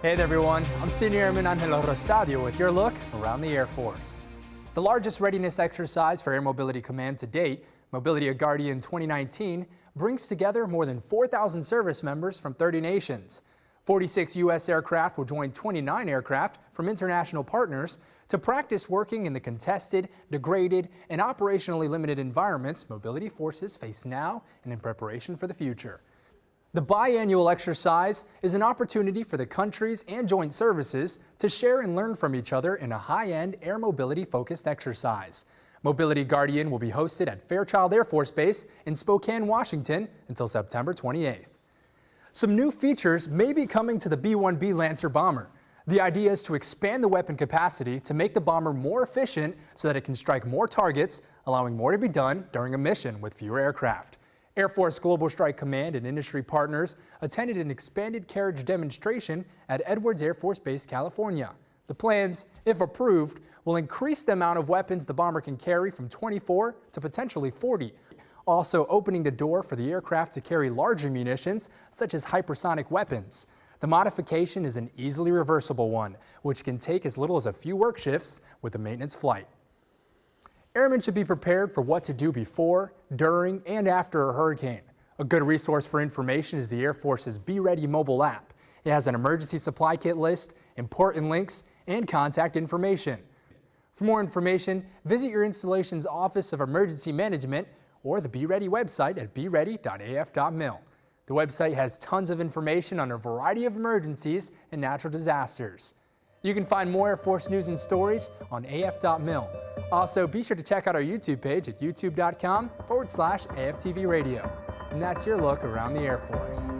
Hey there everyone, I'm Senior Airman Angelo Rosadio with your look around the Air Force. The largest readiness exercise for Air Mobility Command to date, Mobility Guardian 2019, brings together more than 4,000 service members from 30 nations. 46 U.S. aircraft will join 29 aircraft from international partners to practice working in the contested, degraded, and operationally limited environments mobility forces face now and in preparation for the future. The biannual exercise is an opportunity for the countries and joint services to share and learn from each other in a high-end air mobility focused exercise. Mobility Guardian will be hosted at Fairchild Air Force Base in Spokane, Washington until September 28th. Some new features may be coming to the B-1B Lancer bomber. The idea is to expand the weapon capacity to make the bomber more efficient so that it can strike more targets, allowing more to be done during a mission with fewer aircraft. Air Force Global Strike Command and industry partners attended an expanded carriage demonstration at Edwards Air Force Base, California. The plans, if approved, will increase the amount of weapons the bomber can carry from 24 to potentially 40, also opening the door for the aircraft to carry larger munitions, such as hypersonic weapons. The modification is an easily reversible one, which can take as little as a few work shifts with a maintenance flight. Airmen should be prepared for what to do before, during, and after a hurricane. A good resource for information is the Air Force's Be Ready mobile app. It has an emergency supply kit list, important links, and contact information. For more information, visit your installation's Office of Emergency Management or the Be Ready website at beready.af.mil. The website has tons of information on a variety of emergencies and natural disasters. You can find more Air Force news and stories on af.mil. Also, be sure to check out our YouTube page at youtube.com forward slash AFTV radio. And that's your look around the Air Force.